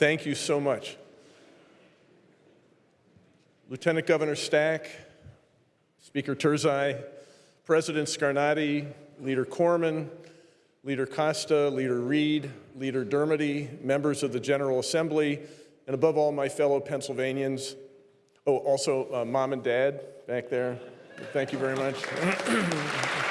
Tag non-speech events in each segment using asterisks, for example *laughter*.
Thank you so much. Lieutenant Governor Stack, Speaker Turzai, President Scarnati, Leader Corman, Leader Costa, Leader Reed, Leader Dermody, members of the General Assembly, and above all, my fellow Pennsylvanians. Oh, also, uh, mom and dad back there. Thank you very much. *clears throat*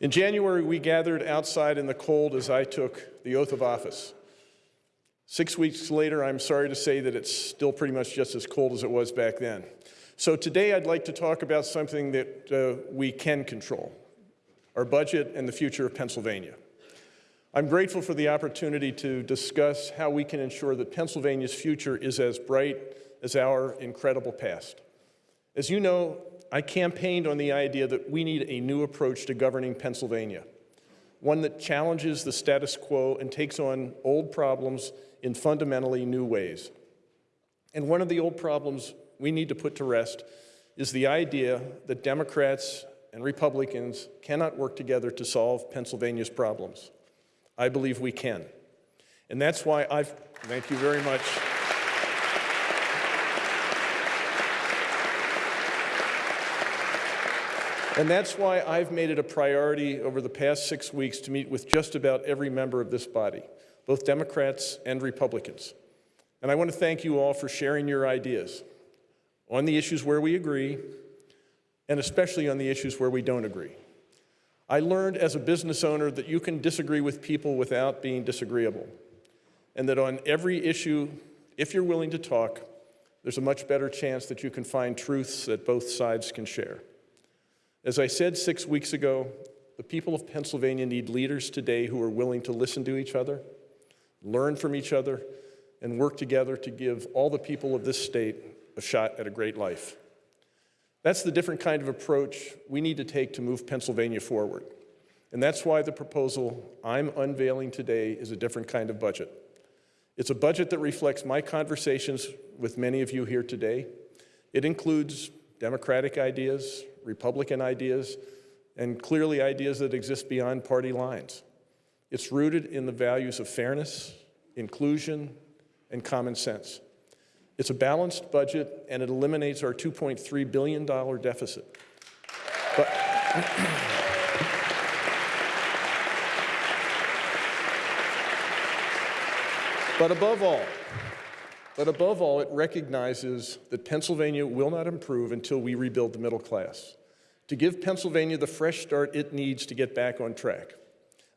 In January, we gathered outside in the cold as I took the oath of office. Six weeks later, I'm sorry to say that it's still pretty much just as cold as it was back then. So today I'd like to talk about something that uh, we can control, our budget and the future of Pennsylvania. I'm grateful for the opportunity to discuss how we can ensure that Pennsylvania's future is as bright as our incredible past. As you know, I campaigned on the idea that we need a new approach to governing Pennsylvania, one that challenges the status quo and takes on old problems in fundamentally new ways. And one of the old problems we need to put to rest is the idea that Democrats and Republicans cannot work together to solve Pennsylvania's problems. I believe we can. And that's why I've, thank you very much. And that's why I've made it a priority over the past six weeks to meet with just about every member of this body, both Democrats and Republicans. And I want to thank you all for sharing your ideas on the issues where we agree, and especially on the issues where we don't agree. I learned as a business owner that you can disagree with people without being disagreeable, and that on every issue, if you're willing to talk, there's a much better chance that you can find truths that both sides can share. As I said six weeks ago, the people of Pennsylvania need leaders today who are willing to listen to each other, learn from each other, and work together to give all the people of this state a shot at a great life. That's the different kind of approach we need to take to move Pennsylvania forward. And that's why the proposal I'm unveiling today is a different kind of budget. It's a budget that reflects my conversations with many of you here today. It includes democratic ideas, Republican ideas, and clearly ideas that exist beyond party lines. It's rooted in the values of fairness, inclusion, and common sense. It's a balanced budget, and it eliminates our $2.3 billion deficit. But, *clears throat* but above all, but above all, it recognizes that Pennsylvania will not improve until we rebuild the middle class. To give Pennsylvania the fresh start it needs to get back on track.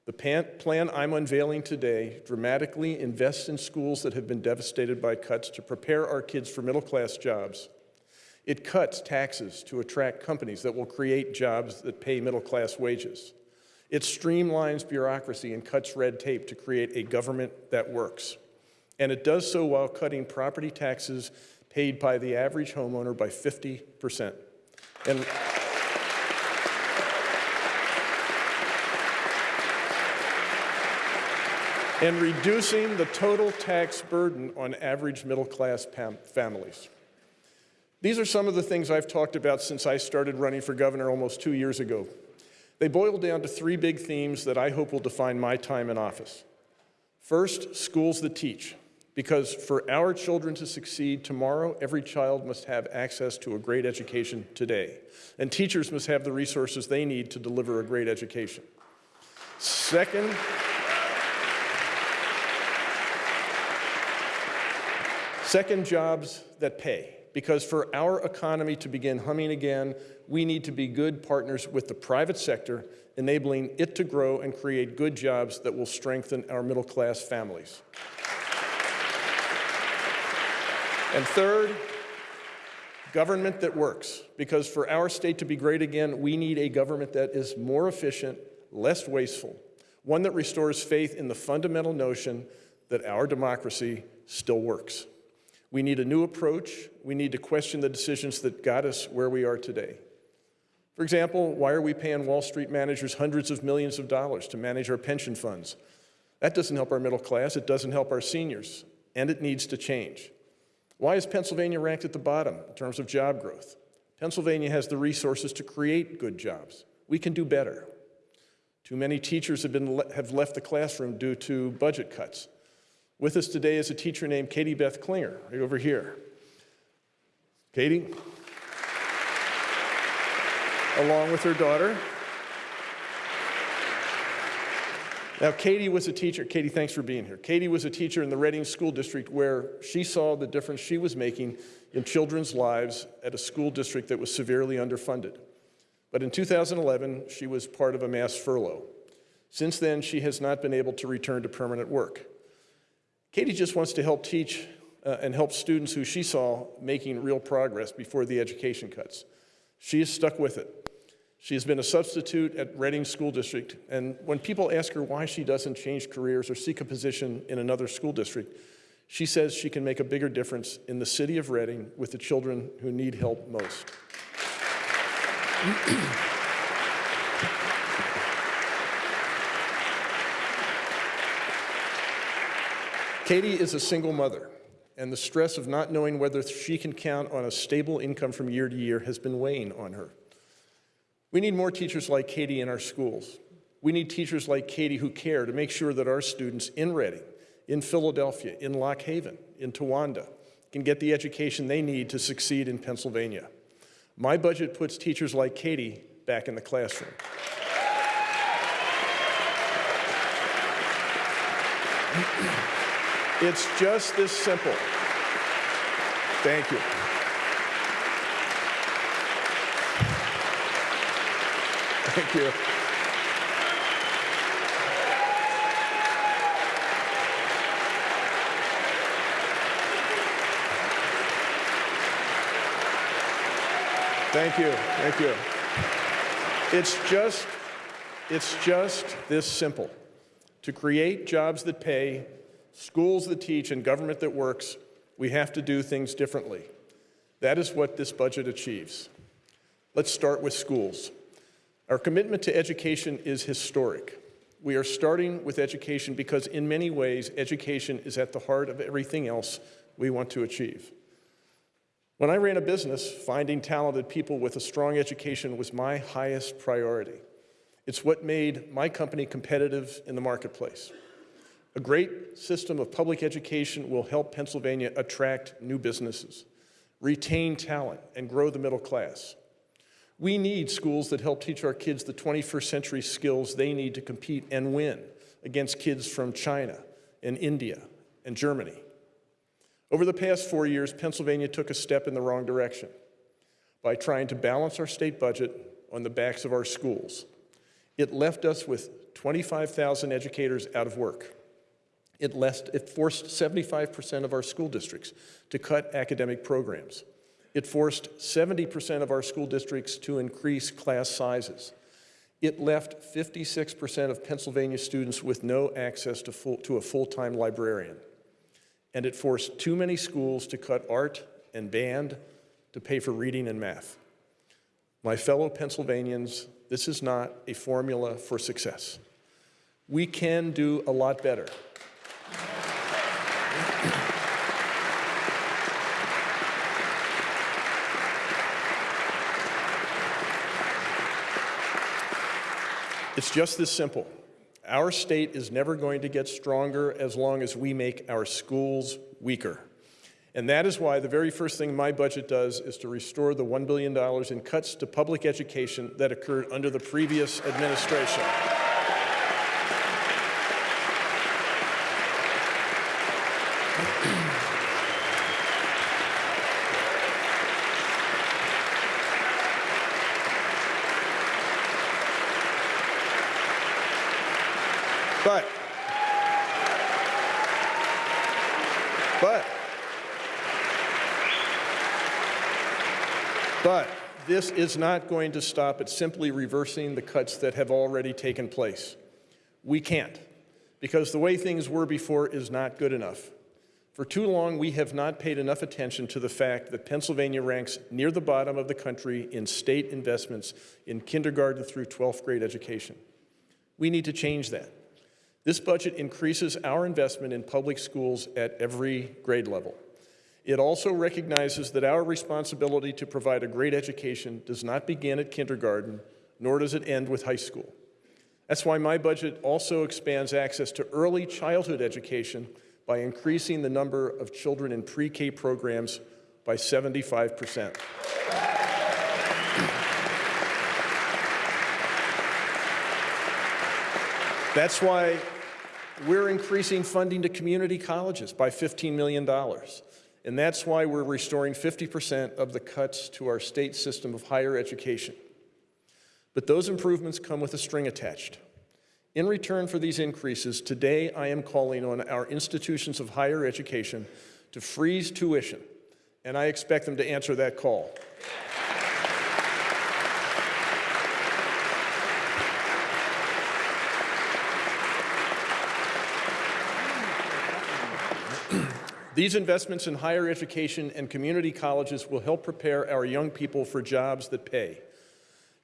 The plan I'm unveiling today dramatically invests in schools that have been devastated by cuts to prepare our kids for middle-class jobs. It cuts taxes to attract companies that will create jobs that pay middle-class wages. It streamlines bureaucracy and cuts red tape to create a government that works. And it does so while cutting property taxes paid by the average homeowner by 50%. And and reducing the total tax burden on average middle-class families. These are some of the things I've talked about since I started running for governor almost two years ago. They boil down to three big themes that I hope will define my time in office. First, schools that teach. Because for our children to succeed tomorrow, every child must have access to a great education today. And teachers must have the resources they need to deliver a great education. Second, second, jobs that pay. Because for our economy to begin humming again, we need to be good partners with the private sector, enabling it to grow and create good jobs that will strengthen our middle class families. And third, government that works. Because for our state to be great again, we need a government that is more efficient, less wasteful, one that restores faith in the fundamental notion that our democracy still works. We need a new approach. We need to question the decisions that got us where we are today. For example, why are we paying Wall Street managers hundreds of millions of dollars to manage our pension funds? That doesn't help our middle class, it doesn't help our seniors, and it needs to change. Why is Pennsylvania ranked at the bottom in terms of job growth? Pennsylvania has the resources to create good jobs. We can do better. Too many teachers have, been, have left the classroom due to budget cuts. With us today is a teacher named Katie Beth Klinger, right over here. Katie, along with her daughter. Now, Katie was a teacher. Katie, thanks for being here. Katie was a teacher in the Reading School District where she saw the difference she was making in children's lives at a school district that was severely underfunded. But in 2011, she was part of a mass furlough. Since then, she has not been able to return to permanent work. Katie just wants to help teach uh, and help students who she saw making real progress before the education cuts. She is stuck with it. She has been a substitute at Reading School District, and when people ask her why she doesn't change careers or seek a position in another school district, she says she can make a bigger difference in the city of Reading with the children who need help most. *clears throat* Katie is a single mother, and the stress of not knowing whether she can count on a stable income from year to year has been weighing on her. We need more teachers like Katie in our schools. We need teachers like Katie who care to make sure that our students in Reading, in Philadelphia, in Lock Haven, in Towanda, can get the education they need to succeed in Pennsylvania. My budget puts teachers like Katie back in the classroom. It's just this simple. Thank you. Thank you. Thank you. Thank you. It's just, it's just this simple. To create jobs that pay, schools that teach, and government that works, we have to do things differently. That is what this budget achieves. Let's start with schools. Our commitment to education is historic. We are starting with education because in many ways, education is at the heart of everything else we want to achieve. When I ran a business, finding talented people with a strong education was my highest priority. It's what made my company competitive in the marketplace. A great system of public education will help Pennsylvania attract new businesses, retain talent, and grow the middle class. We need schools that help teach our kids the 21st century skills they need to compete and win against kids from China and India and Germany. Over the past four years, Pennsylvania took a step in the wrong direction by trying to balance our state budget on the backs of our schools. It left us with 25,000 educators out of work. It, left, it forced 75% of our school districts to cut academic programs. It forced 70% of our school districts to increase class sizes. It left 56% of Pennsylvania students with no access to, full, to a full-time librarian. And it forced too many schools to cut art and band to pay for reading and math. My fellow Pennsylvanians, this is not a formula for success. We can do a lot better. It's just this simple. Our state is never going to get stronger as long as we make our schools weaker. And that is why the very first thing my budget does is to restore the $1 billion in cuts to public education that occurred under the previous administration. But, but, but this is not going to stop at simply reversing the cuts that have already taken place. We can't, because the way things were before is not good enough. For too long, we have not paid enough attention to the fact that Pennsylvania ranks near the bottom of the country in state investments in kindergarten through 12th grade education. We need to change that. This budget increases our investment in public schools at every grade level. It also recognizes that our responsibility to provide a great education does not begin at kindergarten, nor does it end with high school. That's why my budget also expands access to early childhood education by increasing the number of children in pre-K programs by 75 percent. That's why we're increasing funding to community colleges by $15 million. And that's why we're restoring 50% of the cuts to our state system of higher education. But those improvements come with a string attached. In return for these increases, today I am calling on our institutions of higher education to freeze tuition, and I expect them to answer that call. These investments in higher education and community colleges will help prepare our young people for jobs that pay.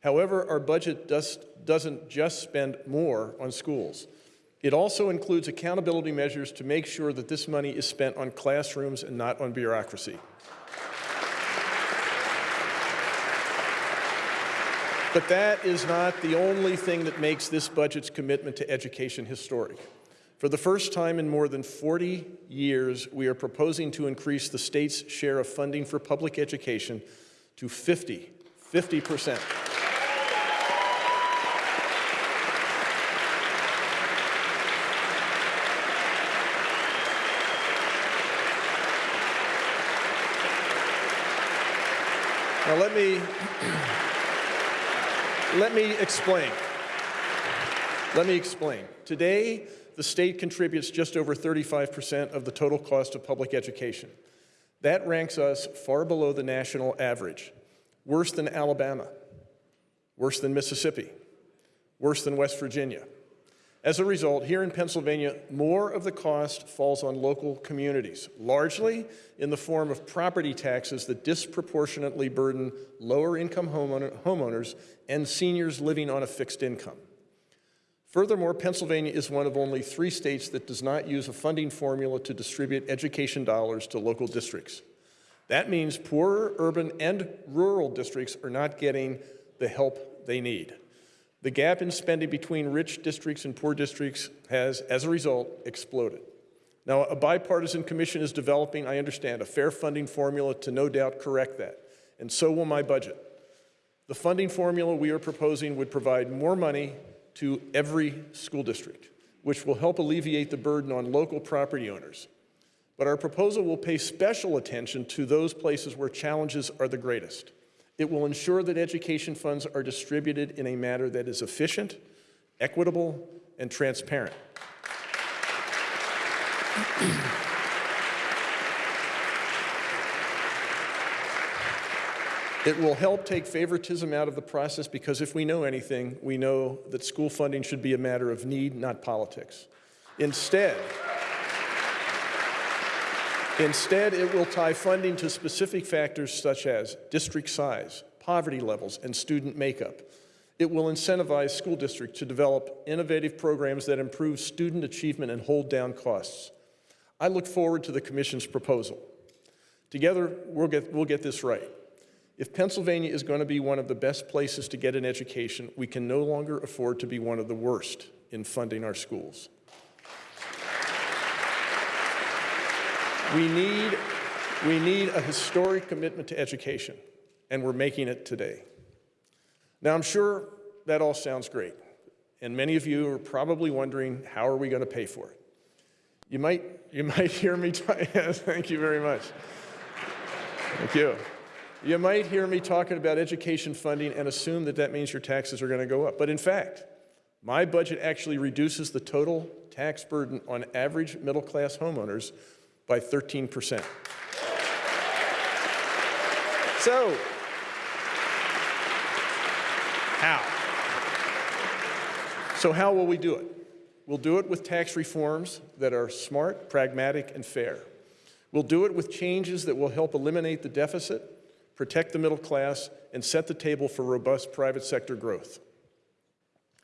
However, our budget does, doesn't just spend more on schools. It also includes accountability measures to make sure that this money is spent on classrooms and not on bureaucracy. But that is not the only thing that makes this budget's commitment to education historic. For the first time in more than 40 years, we are proposing to increase the state's share of funding for public education to 50, 50 percent. Now let me, let me explain. Let me explain. Today, the state contributes just over 35% of the total cost of public education. That ranks us far below the national average, worse than Alabama, worse than Mississippi, worse than West Virginia. As a result, here in Pennsylvania, more of the cost falls on local communities, largely in the form of property taxes that disproportionately burden lower income homeowners and seniors living on a fixed income. Furthermore, Pennsylvania is one of only three states that does not use a funding formula to distribute education dollars to local districts. That means poorer urban and rural districts are not getting the help they need. The gap in spending between rich districts and poor districts has, as a result, exploded. Now, a bipartisan commission is developing, I understand, a fair funding formula to no doubt correct that, and so will my budget. The funding formula we are proposing would provide more money to every school district, which will help alleviate the burden on local property owners. But our proposal will pay special attention to those places where challenges are the greatest. It will ensure that education funds are distributed in a manner that is efficient, equitable, and transparent. *clears throat* It will help take favoritism out of the process because if we know anything, we know that school funding should be a matter of need, not politics. Instead, Instead, it will tie funding to specific factors such as district size, poverty levels, and student makeup. It will incentivize school districts to develop innovative programs that improve student achievement and hold down costs. I look forward to the Commission's proposal. Together, we'll get, we'll get this right. If Pennsylvania is going to be one of the best places to get an education, we can no longer afford to be one of the worst in funding our schools. We need, we need a historic commitment to education, and we're making it today. Now, I'm sure that all sounds great, and many of you are probably wondering, how are we going to pay for it? You might, you might *laughs* hear me, *laughs* thank you very much. Thank you. You might hear me talking about education funding and assume that that means your taxes are going to go up. But in fact, my budget actually reduces the total tax burden on average middle class homeowners by 13%. So, how? So how will we do it? We'll do it with tax reforms that are smart, pragmatic, and fair. We'll do it with changes that will help eliminate the deficit protect the middle class, and set the table for robust private sector growth.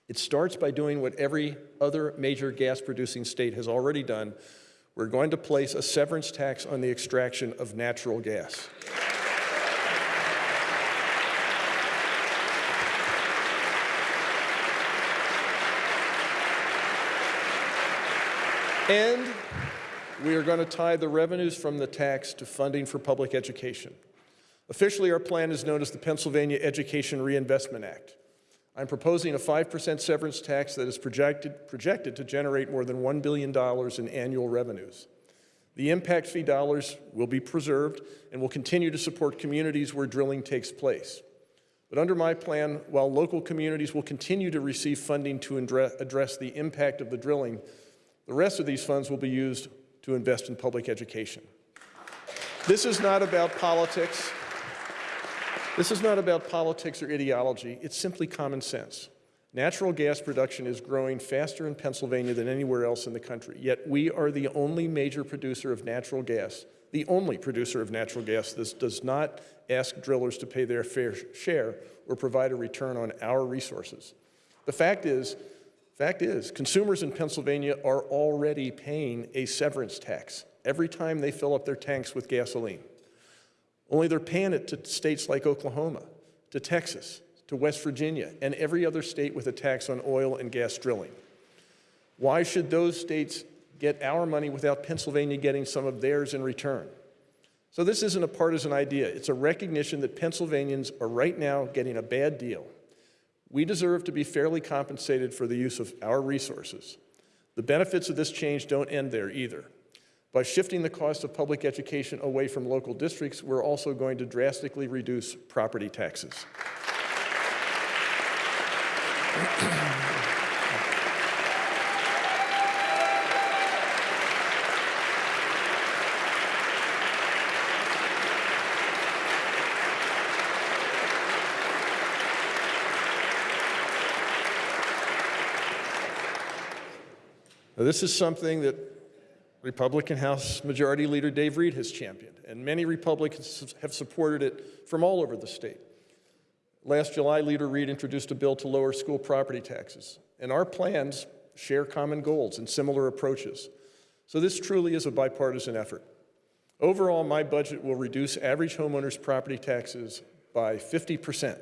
It starts by doing what every other major gas-producing state has already done. We're going to place a severance tax on the extraction of natural gas. And we are going to tie the revenues from the tax to funding for public education. Officially, our plan is known as the Pennsylvania Education Reinvestment Act. I'm proposing a 5% severance tax that is projected, projected to generate more than $1 billion in annual revenues. The impact fee dollars will be preserved and will continue to support communities where drilling takes place. But under my plan, while local communities will continue to receive funding to address the impact of the drilling, the rest of these funds will be used to invest in public education. This is not about politics. This is not about politics or ideology. It's simply common sense. Natural gas production is growing faster in Pennsylvania than anywhere else in the country, yet we are the only major producer of natural gas, the only producer of natural gas that does not ask drillers to pay their fair share or provide a return on our resources. The fact is, fact is, consumers in Pennsylvania are already paying a severance tax every time they fill up their tanks with gasoline. Only they're paying it to states like Oklahoma, to Texas, to West Virginia and every other state with a tax on oil and gas drilling. Why should those states get our money without Pennsylvania getting some of theirs in return? So this isn't a partisan idea. It's a recognition that Pennsylvanians are right now getting a bad deal. We deserve to be fairly compensated for the use of our resources. The benefits of this change don't end there either. By shifting the cost of public education away from local districts, we're also going to drastically reduce property taxes. Now, this is something that Republican House Majority Leader Dave Reed has championed, and many Republicans have supported it from all over the state. Last July, Leader Reed introduced a bill to lower school property taxes, and our plans share common goals and similar approaches. So this truly is a bipartisan effort. Overall, my budget will reduce average homeowners' property taxes by 50%,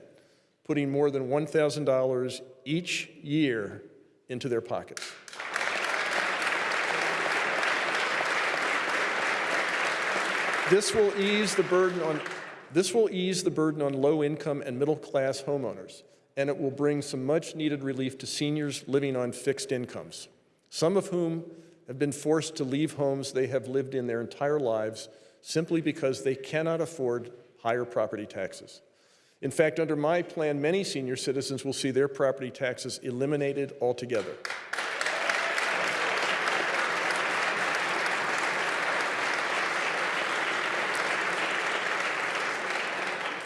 putting more than $1,000 each year into their pockets. This will ease the burden on this will ease the burden on low-income and middle-class homeowners, and it will bring some much-needed relief to seniors living on fixed incomes, some of whom have been forced to leave homes they have lived in their entire lives simply because they cannot afford higher property taxes. In fact, under my plan, many senior citizens will see their property taxes eliminated altogether.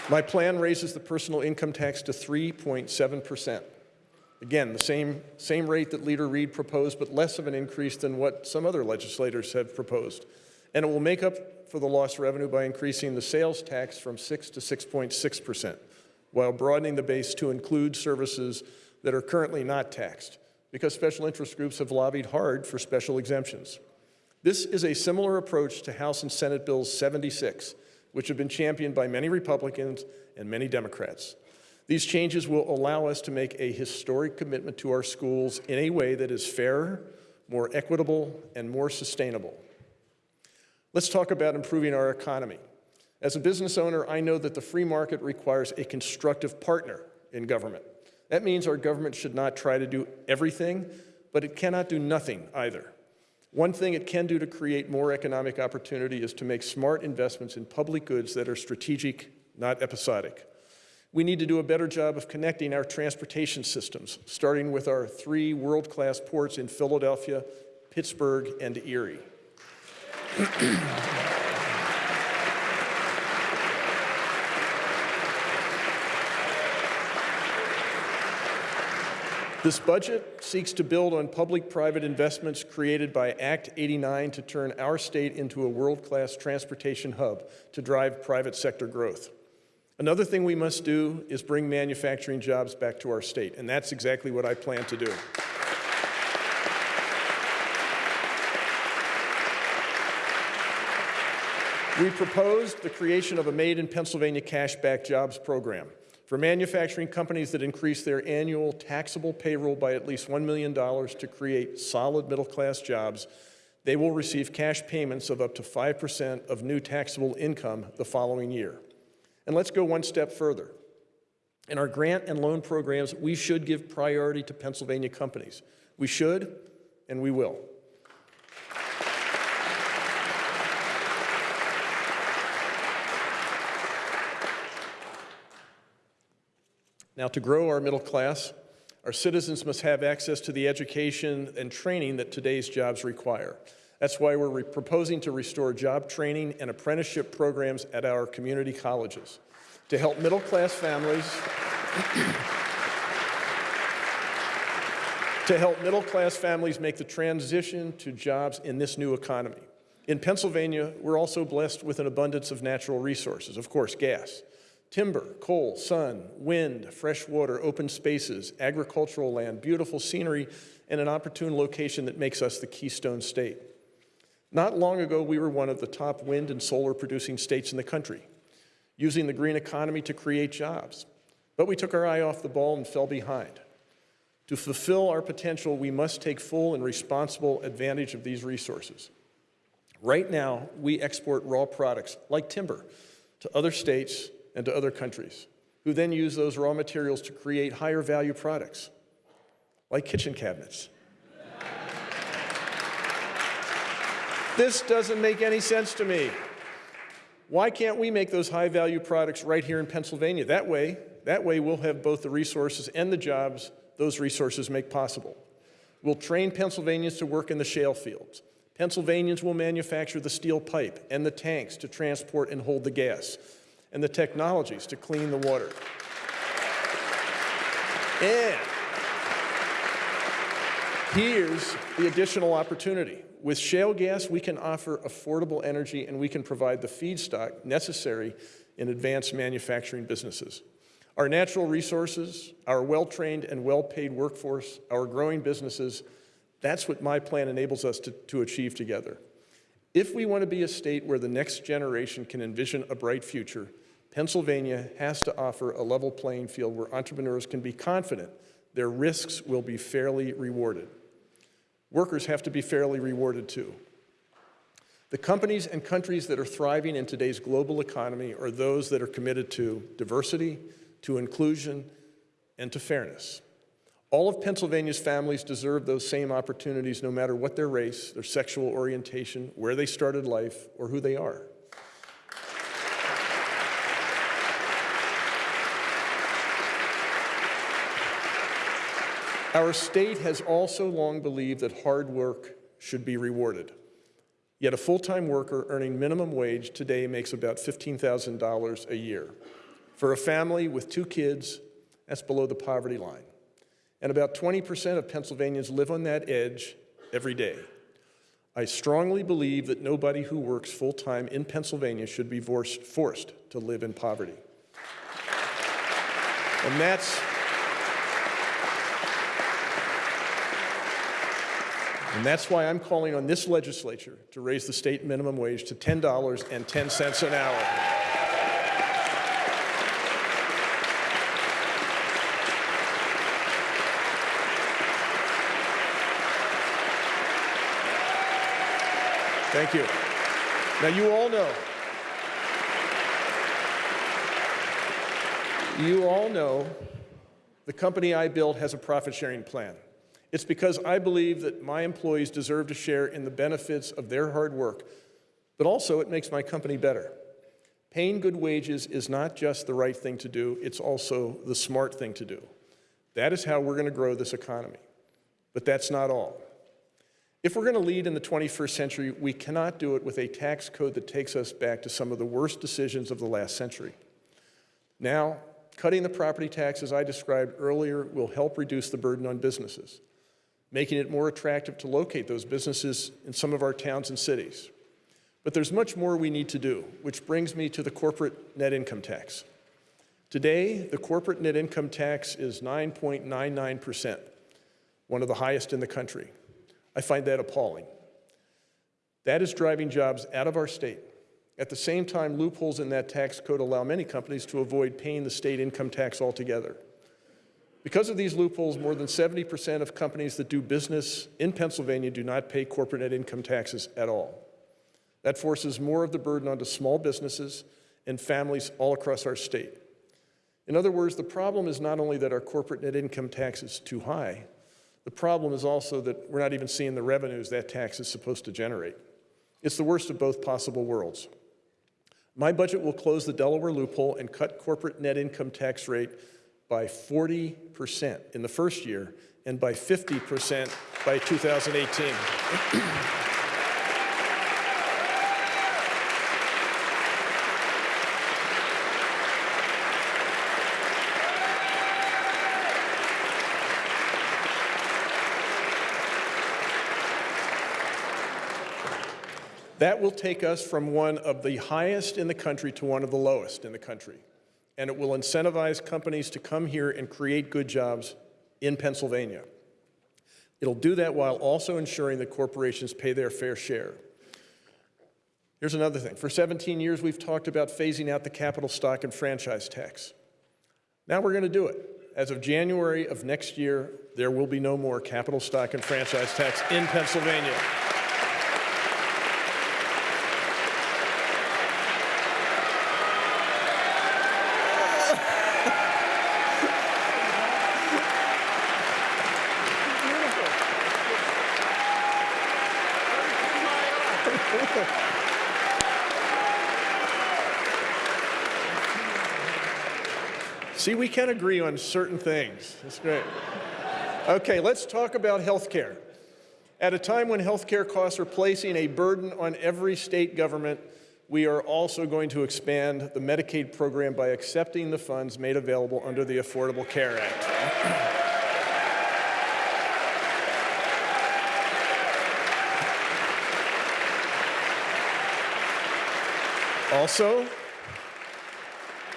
My plan raises the personal income tax to 3.7%. Again, the same, same rate that Leader Reed proposed, but less of an increase than what some other legislators have proposed. And it will make up for the lost revenue by increasing the sales tax from 6 to 6.6%, while broadening the base to include services that are currently not taxed, because special interest groups have lobbied hard for special exemptions. This is a similar approach to House and Senate Bills 76, which have been championed by many Republicans and many Democrats. These changes will allow us to make a historic commitment to our schools in a way that is fairer, more equitable, and more sustainable. Let's talk about improving our economy. As a business owner, I know that the free market requires a constructive partner in government. That means our government should not try to do everything, but it cannot do nothing either. One thing it can do to create more economic opportunity is to make smart investments in public goods that are strategic, not episodic. We need to do a better job of connecting our transportation systems, starting with our three world-class ports in Philadelphia, Pittsburgh, and Erie. *clears throat* This budget seeks to build on public-private investments created by Act 89 to turn our state into a world-class transportation hub to drive private sector growth. Another thing we must do is bring manufacturing jobs back to our state, and that's exactly what I plan to do. We proposed the creation of a Made in Pennsylvania Cashback Jobs program for manufacturing companies that increase their annual taxable payroll by at least $1 million to create solid middle-class jobs, they will receive cash payments of up to 5% of new taxable income the following year. And let's go one step further. In our grant and loan programs, we should give priority to Pennsylvania companies. We should, and we will. Now, to grow our middle class, our citizens must have access to the education and training that today's jobs require. That's why we're proposing to restore job training and apprenticeship programs at our community colleges to help middle class families *coughs* to help middle class families make the transition to jobs in this new economy. In Pennsylvania, we're also blessed with an abundance of natural resources, of course, gas. Timber, coal, sun, wind, fresh water, open spaces, agricultural land, beautiful scenery, and an opportune location that makes us the keystone state. Not long ago, we were one of the top wind and solar producing states in the country, using the green economy to create jobs. But we took our eye off the ball and fell behind. To fulfill our potential, we must take full and responsible advantage of these resources. Right now, we export raw products like timber to other states and to other countries, who then use those raw materials to create higher value products, like kitchen cabinets. this doesn't make any sense to me. Why can't we make those high value products right here in Pennsylvania? That way, that way we'll have both the resources and the jobs those resources make possible. We'll train Pennsylvanians to work in the shale fields. Pennsylvanians will manufacture the steel pipe and the tanks to transport and hold the gas and the technologies to clean the water. And here's the additional opportunity. With shale gas, we can offer affordable energy and we can provide the feedstock necessary in advanced manufacturing businesses. Our natural resources, our well-trained and well-paid workforce, our growing businesses, that's what my plan enables us to, to achieve together. If we want to be a state where the next generation can envision a bright future, Pennsylvania has to offer a level playing field where entrepreneurs can be confident their risks will be fairly rewarded. Workers have to be fairly rewarded too. The companies and countries that are thriving in today's global economy are those that are committed to diversity, to inclusion, and to fairness. All of Pennsylvania's families deserve those same opportunities no matter what their race, their sexual orientation, where they started life, or who they are. Our state has also long believed that hard work should be rewarded. Yet a full-time worker earning minimum wage today makes about $15,000 a year. For a family with two kids, that's below the poverty line. And about 20% of Pennsylvanians live on that edge every day. I strongly believe that nobody who works full-time in Pennsylvania should be forced to live in poverty. And that's And that's why I'm calling on this legislature to raise the state minimum wage to $10.10 an hour. Thank you. Now, you all know, you all know the company I built has a profit sharing plan. It's because I believe that my employees deserve to share in the benefits of their hard work, but also it makes my company better. Paying good wages is not just the right thing to do, it's also the smart thing to do. That is how we're going to grow this economy. But that's not all. If we're going to lead in the 21st century, we cannot do it with a tax code that takes us back to some of the worst decisions of the last century. Now, cutting the property taxes I described earlier will help reduce the burden on businesses making it more attractive to locate those businesses in some of our towns and cities. But there's much more we need to do, which brings me to the corporate net income tax. Today, the corporate net income tax is 9.99%, one of the highest in the country. I find that appalling. That is driving jobs out of our state. At the same time, loopholes in that tax code allow many companies to avoid paying the state income tax altogether. Because of these loopholes, more than 70% of companies that do business in Pennsylvania do not pay corporate net income taxes at all. That forces more of the burden onto small businesses and families all across our state. In other words, the problem is not only that our corporate net income tax is too high, the problem is also that we're not even seeing the revenues that tax is supposed to generate. It's the worst of both possible worlds. My budget will close the Delaware loophole and cut corporate net income tax rate by 40% in the first year and by 50% by 2018. *clears throat* That will take us from one of the highest in the country to one of the lowest in the country. And it will incentivize companies to come here and create good jobs in Pennsylvania. It'll do that while also ensuring that corporations pay their fair share. Here's another thing. For 17 years, we've talked about phasing out the capital stock and franchise tax. Now we're going to do it. As of January of next year, there will be no more capital stock and franchise tax in Pennsylvania. *laughs* See, we can agree on certain things. That's great. Okay, let's talk about health care. At a time when health care costs are placing a burden on every state government, we are also going to expand the Medicaid program by accepting the funds made available under the Affordable Care Act. *clears throat* Also,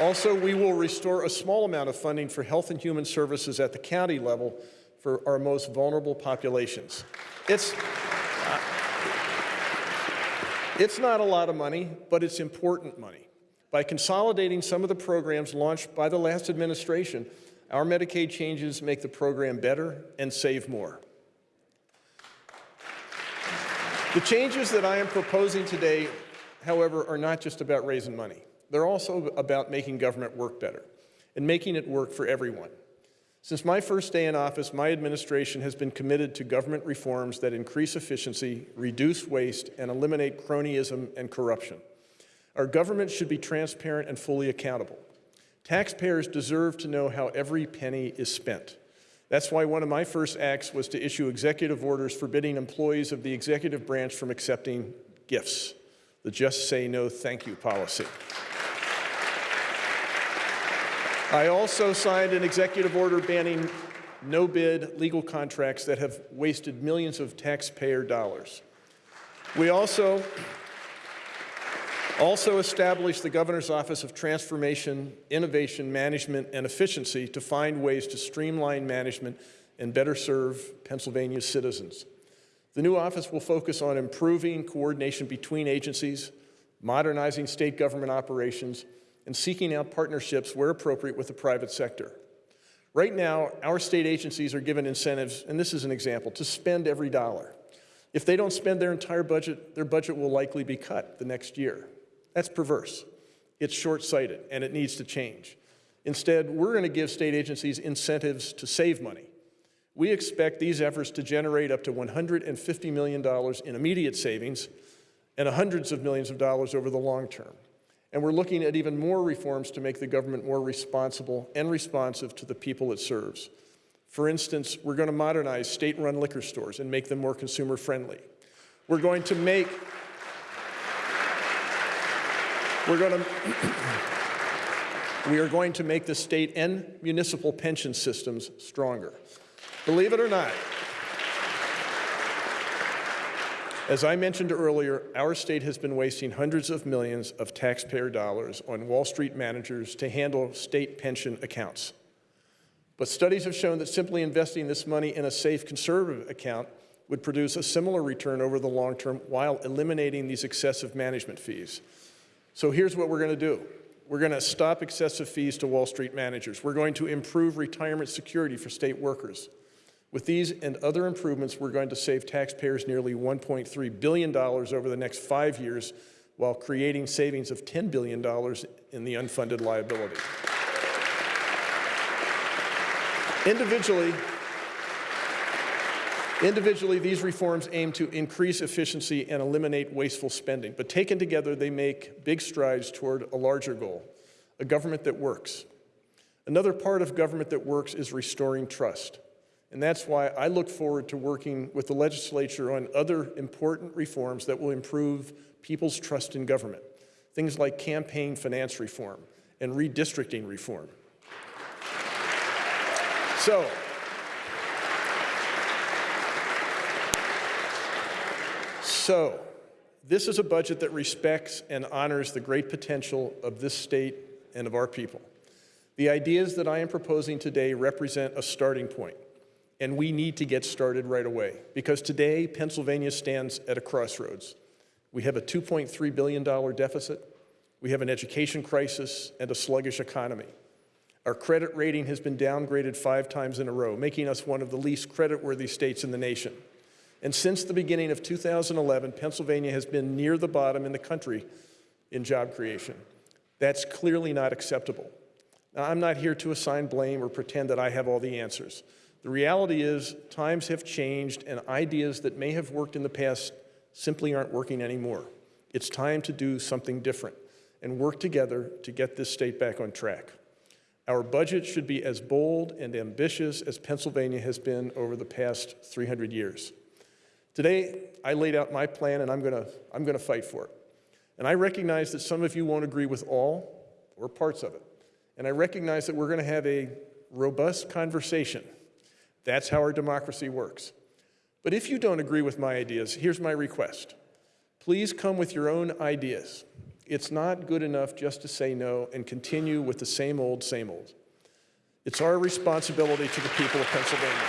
also, we will restore a small amount of funding for health and human services at the county level for our most vulnerable populations. It's, uh, it's not a lot of money, but it's important money. By consolidating some of the programs launched by the last administration, our Medicaid changes make the program better and save more. The changes that I am proposing today, however, are not just about raising money. They're also about making government work better and making it work for everyone. Since my first day in office, my administration has been committed to government reforms that increase efficiency, reduce waste, and eliminate cronyism and corruption. Our government should be transparent and fully accountable. Taxpayers deserve to know how every penny is spent. That's why one of my first acts was to issue executive orders forbidding employees of the executive branch from accepting gifts, the just say no thank you policy. I also signed an executive order banning no-bid legal contracts that have wasted millions of taxpayer dollars. We also, also established the Governor's Office of Transformation, Innovation, Management, and Efficiency to find ways to streamline management and better serve Pennsylvania's citizens. The new office will focus on improving coordination between agencies, modernizing state government operations, and seeking out partnerships where appropriate with the private sector. Right now, our state agencies are given incentives, and this is an example, to spend every dollar. If they don't spend their entire budget, their budget will likely be cut the next year. That's perverse. It's short-sighted, and it needs to change. Instead, we're going to give state agencies incentives to save money. We expect these efforts to generate up to $150 million in immediate savings and hundreds of millions of dollars over the long term. And we're looking at even more reforms to make the government more responsible and responsive to the people it serves. For instance, we're going to modernize state-run liquor stores and make them more consumer-friendly. We're going to make we're going to *clears throat* we are going to make the state and municipal pension systems stronger. Believe it or not, As I mentioned earlier, our state has been wasting hundreds of millions of taxpayer dollars on Wall Street managers to handle state pension accounts. But studies have shown that simply investing this money in a safe conservative account would produce a similar return over the long term while eliminating these excessive management fees. So here's what we're going to do. We're going to stop excessive fees to Wall Street managers. We're going to improve retirement security for state workers. With these and other improvements, we're going to save taxpayers nearly $1.3 billion over the next five years while creating savings of $10 billion in the unfunded liability. Individually, Individually, these reforms aim to increase efficiency and eliminate wasteful spending, but taken together, they make big strides toward a larger goal, a government that works. Another part of government that works is restoring trust. And that's why I look forward to working with the legislature on other important reforms that will improve people's trust in government. Things like campaign finance reform and redistricting reform. So, So, this is a budget that respects and honors the great potential of this state and of our people. The ideas that I am proposing today represent a starting point, and we need to get started right away because today Pennsylvania stands at a crossroads. We have a $2.3 billion deficit, we have an education crisis, and a sluggish economy. Our credit rating has been downgraded five times in a row, making us one of the least creditworthy states in the nation. And since the beginning of 2011, Pennsylvania has been near the bottom in the country in job creation. That's clearly not acceptable. Now, I'm not here to assign blame or pretend that I have all the answers. The reality is times have changed and ideas that may have worked in the past simply aren't working anymore. It's time to do something different and work together to get this state back on track. Our budget should be as bold and ambitious as Pennsylvania has been over the past 300 years. Today, I laid out my plan and I'm going to I'm to fight for it. And I recognize that some of you won't agree with all or parts of it. And I recognize that we're going to have a robust conversation. That's how our democracy works. But if you don't agree with my ideas, here's my request. Please come with your own ideas. It's not good enough just to say no and continue with the same old, same old. It's our responsibility to the people of Pennsylvania.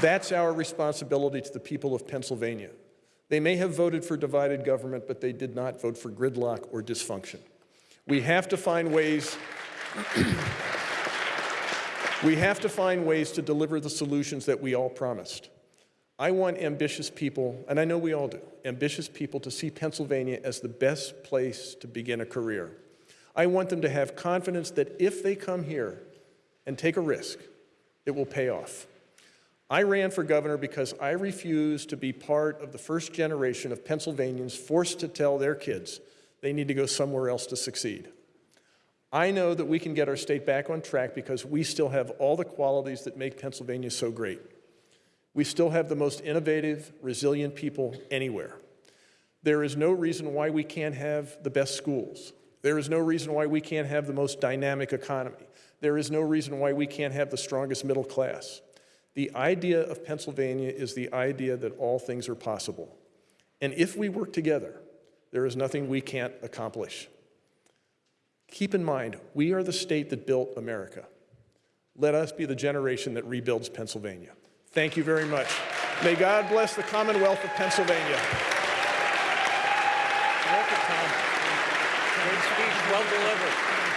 That's our responsibility to the people of Pennsylvania. They may have voted for divided government, but they did not vote for gridlock or dysfunction. We have to find ways *clears throat* we have to find ways to deliver the solutions that we all promised. I want ambitious people, and I know we all do, ambitious people to see Pennsylvania as the best place to begin a career. I want them to have confidence that if they come here and take a risk, it will pay off. I ran for governor because I refuse to be part of the first generation of Pennsylvanians forced to tell their kids they need to go somewhere else to succeed. I know that we can get our state back on track because we still have all the qualities that make Pennsylvania so great. We still have the most innovative, resilient people anywhere. There is no reason why we can't have the best schools. There is no reason why we can't have the most dynamic economy. There is no reason why we can't have the strongest middle class. The idea of Pennsylvania is the idea that all things are possible. And if we work together, there is nothing we can't accomplish. Keep in mind, we are the state that built America. Let us be the generation that rebuilds Pennsylvania. Thank you very much. May God bless the Commonwealth of Pennsylvania. Great speech, well delivered.